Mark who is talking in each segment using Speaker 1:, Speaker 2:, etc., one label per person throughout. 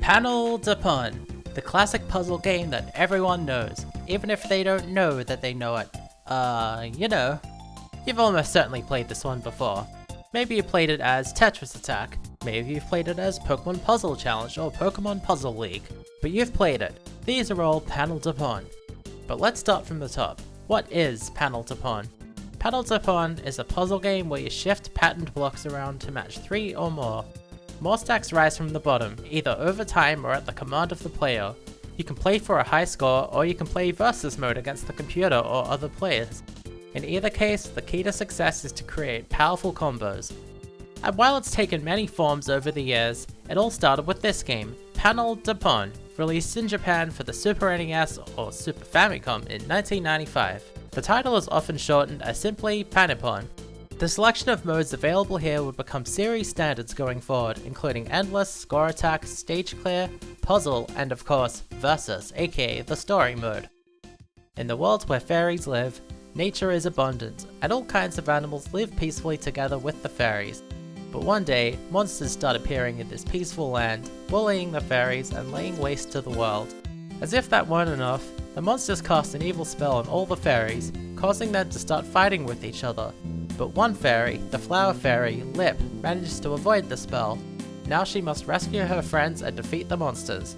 Speaker 1: Panel de Pon, the classic puzzle game that everyone knows, even if they don't know that they know it. Uh, you know. You've almost certainly played this one before. Maybe you played it as Tetris Attack, maybe you've played it as Pokemon Puzzle Challenge or Pokemon Puzzle League, but you've played it. These are all Panel de Pon. But let's start from the top. What is Panel de Pon? Panel de Pon is a puzzle game where you shift patterned blocks around to match three or more. More stacks rise from the bottom, either over time or at the command of the player. You can play for a high score, or you can play versus mode against the computer or other players. In either case, the key to success is to create powerful combos. And while it's taken many forms over the years, it all started with this game, Panel de Pon, released in Japan for the Super NES or Super Famicom in 1995. The title is often shortened as simply Panipon. The selection of modes available here would become series standards going forward, including Endless, Score Attack, Stage Clear, Puzzle, and of course, Versus, aka the story mode. In the world where fairies live, nature is abundant, and all kinds of animals live peacefully together with the fairies. But one day, monsters start appearing in this peaceful land, bullying the fairies and laying waste to the world. As if that weren't enough, the monsters cast an evil spell on all the fairies, causing them to start fighting with each other, but one fairy, the flower fairy, Lip, manages to avoid the spell. Now she must rescue her friends and defeat the monsters.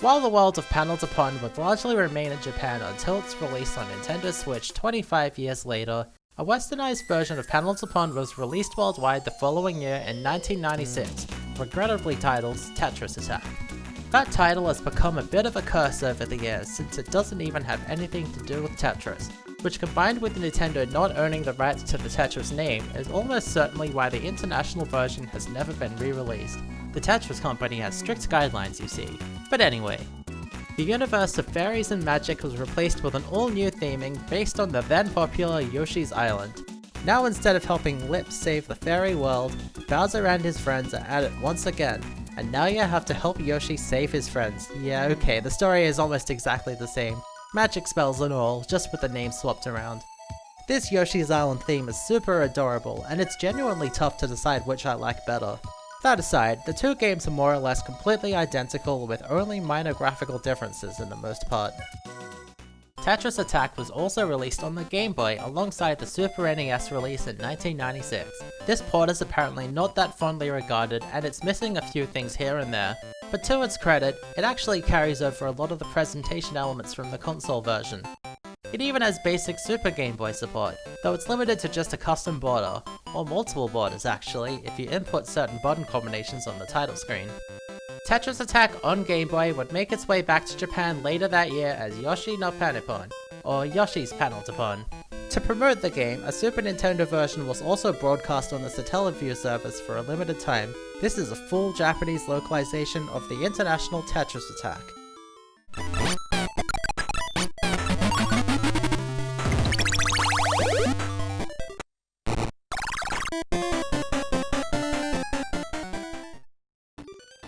Speaker 1: While the world of Panel de Pon would largely remain in Japan until its release on Nintendo Switch 25 years later, a westernized version of Panel de Pon was released worldwide the following year in 1996, regrettably titled Tetris Attack. That title has become a bit of a curse over the years since it doesn't even have anything to do with Tetris, which combined with Nintendo not owning the rights to the Tetris name is almost certainly why the international version has never been re-released. The Tetris company has strict guidelines you see. But anyway, the universe of fairies and magic was replaced with an all-new theming based on the then popular Yoshi's Island. Now instead of helping Lip save the fairy world, Bowser and his friends are at it once again, and now you have to help Yoshi save his friends. Yeah, okay, the story is almost exactly the same, magic spells and all, just with the name swapped around. This Yoshi's Island theme is super adorable, and it's genuinely tough to decide which I like better. That aside, the two games are more or less completely identical with only minor graphical differences in the most part. Tetris Attack was also released on the Game Boy alongside the Super NES release in 1996. This port is apparently not that fondly regarded and it's missing a few things here and there, but to its credit, it actually carries over a lot of the presentation elements from the console version. It even has basic Super Game Boy support, though it's limited to just a custom border, or multiple borders actually, if you input certain button combinations on the title screen. Tetris Attack on Game Boy would make its way back to Japan later that year as Yoshi no Panipon, or Yoshi's Panel Pon. To promote the game, a Super Nintendo version was also broadcast on the Satellaview service for a limited time. This is a full Japanese localization of the international Tetris Attack.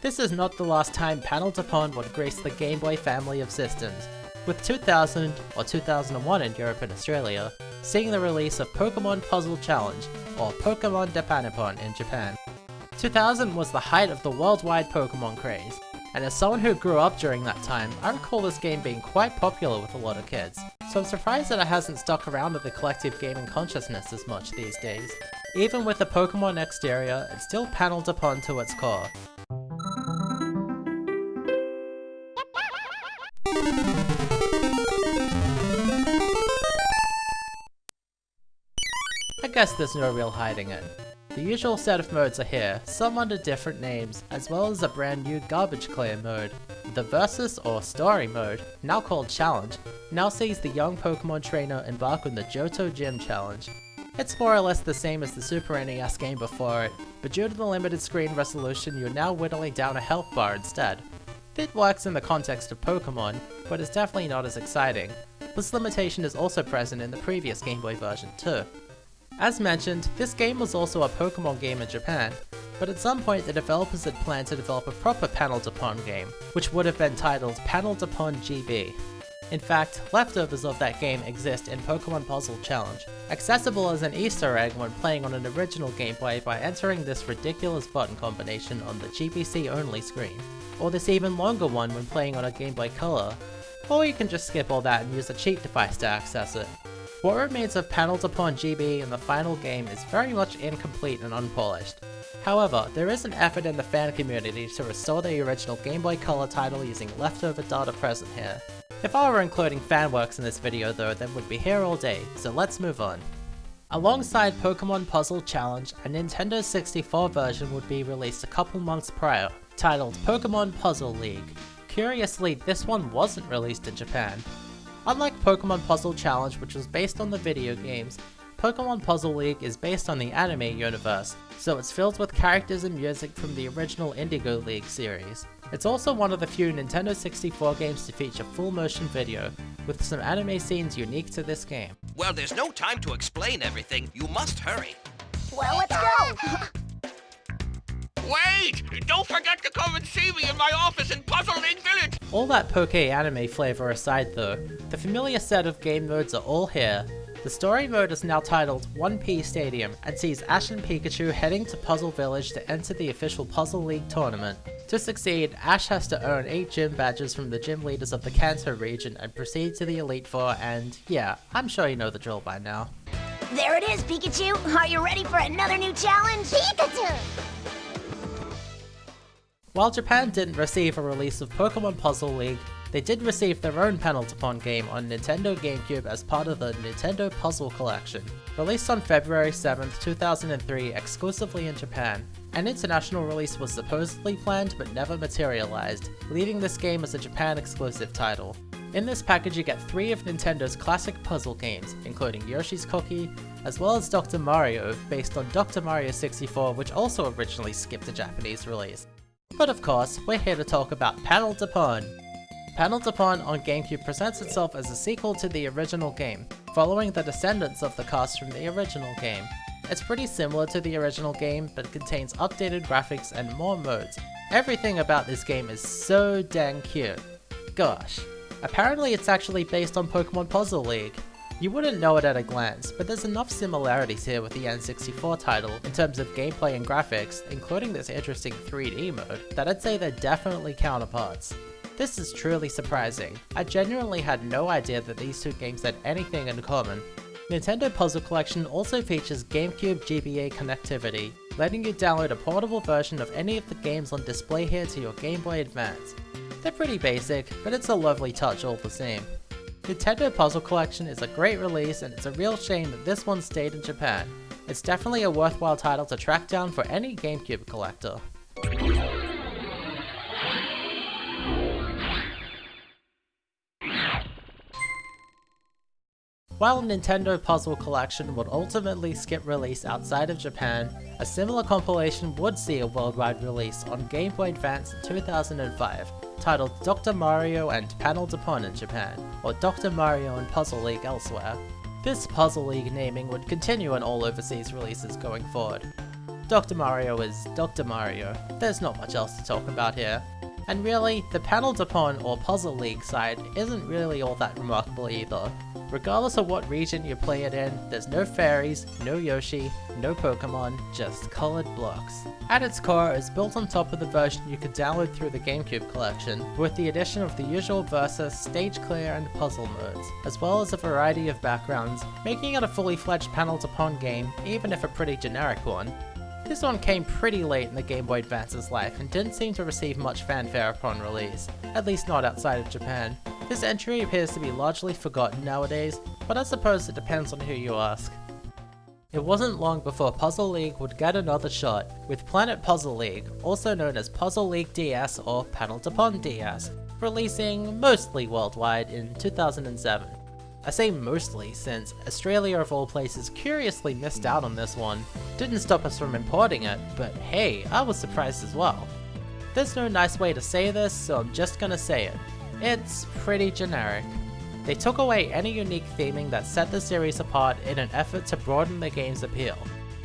Speaker 1: This is not the last time Panel de Pon would grace the Game Boy family of systems, with 2000 or 2001 in Europe and Australia, seeing the release of Pokemon Puzzle Challenge, or Pokemon de Panipon in Japan. 2000 was the height of the worldwide Pokemon craze, and as someone who grew up during that time, I recall this game being quite popular with a lot of kids, so I'm surprised that it hasn't stuck around in the collective gaming consciousness as much these days. Even with the Pokemon exterior, it's still Panel de Pon to its core, guess there's no real hiding it. The usual set of modes are here, some under different names, as well as a brand new garbage clear mode. The Versus or Story mode, now called Challenge, now sees the young Pokemon trainer embark on the Johto Gym Challenge. It's more or less the same as the Super NES game before it, but due to the limited screen resolution you're now whittling down a health bar instead. It works in the context of Pokemon, but it's definitely not as exciting. This limitation is also present in the previous Game Boy version too. As mentioned, this game was also a Pokemon game in Japan, but at some point the developers had planned to develop a proper Panel de Pon game, which would have been titled Panel de Pon GB. In fact, leftovers of that game exist in Pokemon Puzzle Challenge, accessible as an easter egg when playing on an original Game Boy by entering this ridiculous button combination on the GBC only screen, or this even longer one when playing on a Game Boy Color, or you can just skip all that and use a cheat device to access it. What remains of Panel de Pon GB in the final game is very much incomplete and unpolished. However, there is an effort in the fan community to restore the original Game Boy Color title using leftover data present here. If I were including fanworks in this video though, then would be here all day, so let's move on. Alongside Pokemon Puzzle Challenge, a Nintendo 64 version would be released a couple months prior, titled Pokemon Puzzle League. Curiously, this one wasn't released in Japan. Unlike Pokemon Puzzle Challenge which was based on the video games, Pokemon Puzzle League is based on the anime universe, so it's filled with characters and music from the original Indigo League series. It's also one of the few Nintendo 64 games to feature full motion video, with some anime scenes unique to this game.
Speaker 2: Well, there's no time to explain everything. You must hurry.
Speaker 3: Well, let's go!
Speaker 2: Wait! Don't forget to come and see me in my office in Puzzle League Village!
Speaker 1: All that Poke anime flavor aside though, the familiar set of game modes are all here. The story mode is now titled 1P Stadium and sees Ash and Pikachu heading to Puzzle Village to enter the official Puzzle League tournament. To succeed, Ash has to earn 8 gym badges from the gym leaders of the Kanto region and proceed to the Elite Four and yeah, I'm sure you know the drill by now.
Speaker 3: There it is, Pikachu! Are you ready for another new challenge? Pikachu!
Speaker 1: While Japan didn't receive a release of Pokemon Puzzle League, they did receive their own Panel de Pon game on Nintendo GameCube as part of the Nintendo Puzzle Collection. Released on February 7, 2003 exclusively in Japan, an international release was supposedly planned but never materialized, leaving this game as a Japan exclusive title. In this package you get three of Nintendo's classic puzzle games, including Yoshi's Cookie, as well as Dr. Mario, based on Dr. Mario 64 which also originally skipped a Japanese release. But of course, we're here to talk about Panel de Pon. Panel-to-Pon on GameCube presents itself as a sequel to the original game, following the descendants of the cast from the original game. It's pretty similar to the original game, but contains updated graphics and more modes. Everything about this game is so dang cute. Gosh. Apparently it's actually based on Pokemon Puzzle League. You wouldn't know it at a glance, but there's enough similarities here with the N64 title in terms of gameplay and graphics, including this interesting 3D mode, that I'd say they're definitely counterparts. This is truly surprising. I genuinely had no idea that these two games had anything in common. Nintendo Puzzle Collection also features GameCube GBA connectivity, letting you download a portable version of any of the games on display here to your Game Boy Advance. They're pretty basic, but it's a lovely touch all the same. Nintendo Puzzle Collection is a great release and it's a real shame that this one stayed in Japan. It's definitely a worthwhile title to track down for any GameCube collector. While Nintendo Puzzle Collection would ultimately skip release outside of Japan, a similar compilation would see a worldwide release on Game Boy Advance in 2005, titled Dr. Mario and Panel de Pon in Japan, or Dr. Mario and Puzzle League elsewhere. This Puzzle League naming would continue in all overseas releases going forward. Dr. Mario is Dr. Mario, there's not much else to talk about here. And really, the Panel de Pon or Puzzle League side isn't really all that remarkable either. Regardless of what region you play it in, there's no fairies, no Yoshi, no Pokemon, just colored blocks. At its core, it's built on top of the version you could download through the GameCube collection, with the addition of the usual Versus, Stage Clear, and Puzzle modes, as well as a variety of backgrounds, making it a fully fledged Panel de Pon game, even if a pretty generic one. This one came pretty late in the Game Boy Advance's life and didn't seem to receive much fanfare upon release, at least not outside of Japan. This entry appears to be largely forgotten nowadays, but I suppose it depends on who you ask. It wasn't long before Puzzle League would get another shot, with Planet Puzzle League, also known as Puzzle League DS or Panel de Pon DS, releasing mostly worldwide in 2007. I say mostly since Australia of all places curiously missed out on this one. Didn't stop us from importing it, but hey, I was surprised as well. There's no nice way to say this, so I'm just gonna say it. It's pretty generic. They took away any unique theming that set the series apart in an effort to broaden the game's appeal.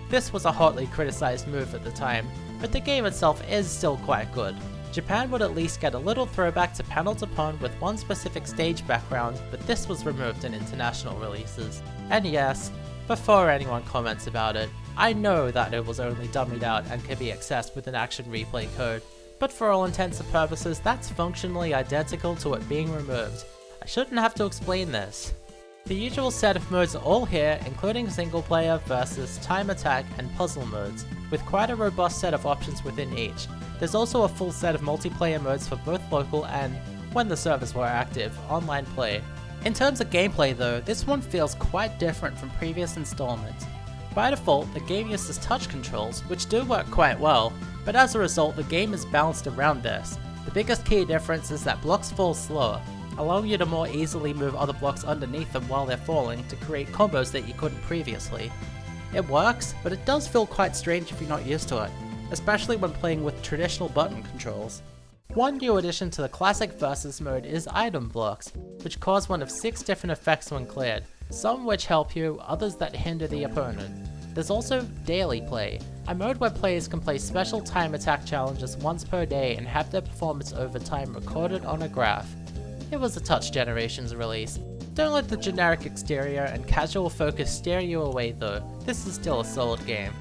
Speaker 1: This was a hotly criticized move at the time, but the game itself is still quite good. Japan would at least get a little throwback to Panel de Pon with one specific stage background, but this was removed in international releases. And yes, before anyone comments about it, I know that it was only dummied out and can be accessed with an action replay code, but for all intents and purposes that's functionally identical to it being removed. I shouldn't have to explain this. The usual set of modes are all here, including single player, versus, time attack, and puzzle modes, with quite a robust set of options within each. There's also a full set of multiplayer modes for both local and, when the servers were active, online play. In terms of gameplay though, this one feels quite different from previous installments. By default, the game uses touch controls, which do work quite well, but as a result the game is balanced around this. The biggest key difference is that blocks fall slower, allowing you to more easily move other blocks underneath them while they're falling to create combos that you couldn't previously. It works, but it does feel quite strange if you're not used to it, especially when playing with traditional button controls. One new addition to the classic versus mode is item blocks, which cause one of six different effects when cleared, some which help you, others that hinder the opponent. There's also Daily Play, a mode where players can play special time attack challenges once per day and have their performance over time recorded on a graph. It was a Touch Generations release. Don't let the generic exterior and casual focus steer you away though, this is still a solid game.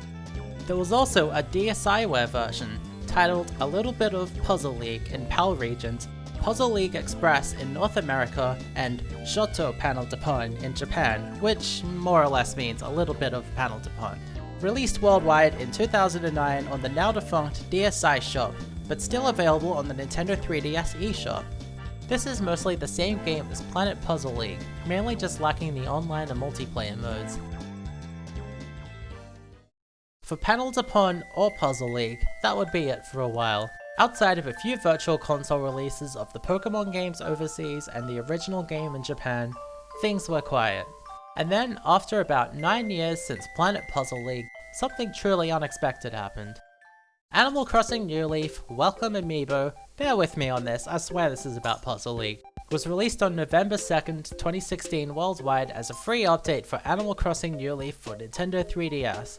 Speaker 1: There was also a DSiWare version, titled A Little Bit of Puzzle League in PAL regions, Puzzle League Express in North America, and Chotto Panel de Depon in Japan, which more or less means a little bit of Panel de Depon. Released worldwide in 2009 on the now defunct DSi shop, but still available on the Nintendo 3DS eShop. This is mostly the same game as Planet Puzzle League, mainly just lacking the online and multiplayer modes. For Panel de Pon or Puzzle League, that would be it for a while. Outside of a few virtual console releases of the Pokemon games overseas and the original game in Japan, things were quiet. And then, after about 9 years since Planet Puzzle League, something truly unexpected happened. Animal Crossing New Leaf, Welcome Amiibo, bear with me on this, I swear this is about Puzzle League, was released on November 2nd, 2016 worldwide as a free update for Animal Crossing New Leaf for Nintendo 3DS.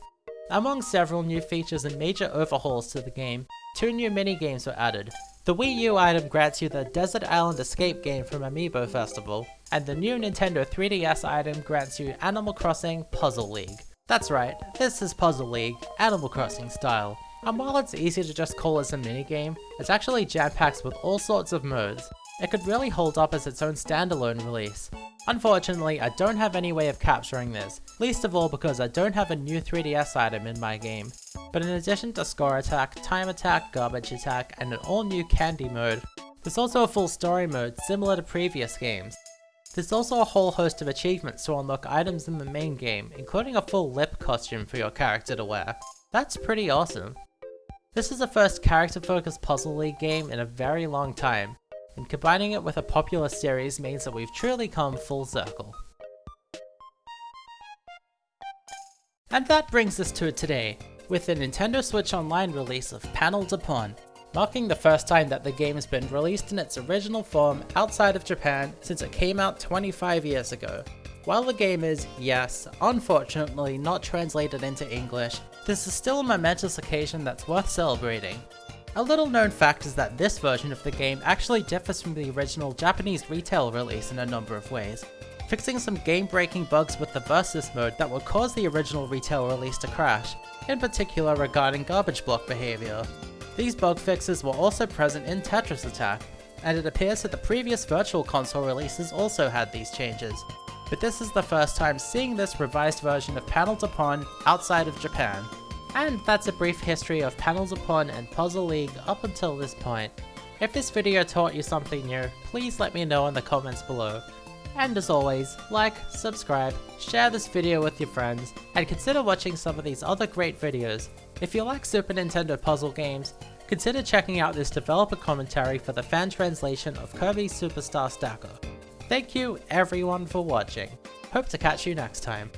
Speaker 1: Among several new features and major overhauls to the game, two new mini-games were added. The Wii U item grants you the Desert Island Escape game from Amiibo Festival, and the new Nintendo 3DS item grants you Animal Crossing Puzzle League. That's right, this is Puzzle League, Animal Crossing style. And while it's easy to just call this a minigame, it's actually jam-packed with all sorts of modes. It could really hold up as its own standalone release. Unfortunately, I don't have any way of capturing this, least of all because I don't have a new 3DS item in my game. But in addition to Score Attack, Time Attack, Garbage Attack, and an all new Candy mode, there's also a full story mode similar to previous games. There's also a whole host of achievements to unlock items in the main game, including a full lip costume for your character to wear. That's pretty awesome. This is the first character-focused Puzzle League game in a very long time, and combining it with a popular series means that we've truly come full circle. And that brings us to today, with the Nintendo Switch Online release of Panel de Pon, marking the first time that the game has been released in its original form outside of Japan since it came out 25 years ago. While the game is, yes, unfortunately not translated into English, this is still a momentous occasion that's worth celebrating. A little known fact is that this version of the game actually differs from the original Japanese retail release in a number of ways, fixing some game-breaking bugs with the Versus mode that would cause the original retail release to crash, in particular regarding garbage block behavior. These bug fixes were also present in Tetris Attack, and it appears that the previous Virtual Console releases also had these changes, but this is the first time seeing this revised version of Panel de Pon outside of Japan. And that's a brief history of Panel de Pon and Puzzle League up until this point. If this video taught you something new, please let me know in the comments below. And as always, like, subscribe, share this video with your friends, and consider watching some of these other great videos. If you like Super Nintendo puzzle games, consider checking out this developer commentary for the fan translation of Kirby Superstar Stacker. Thank you everyone for watching. Hope to catch you next time.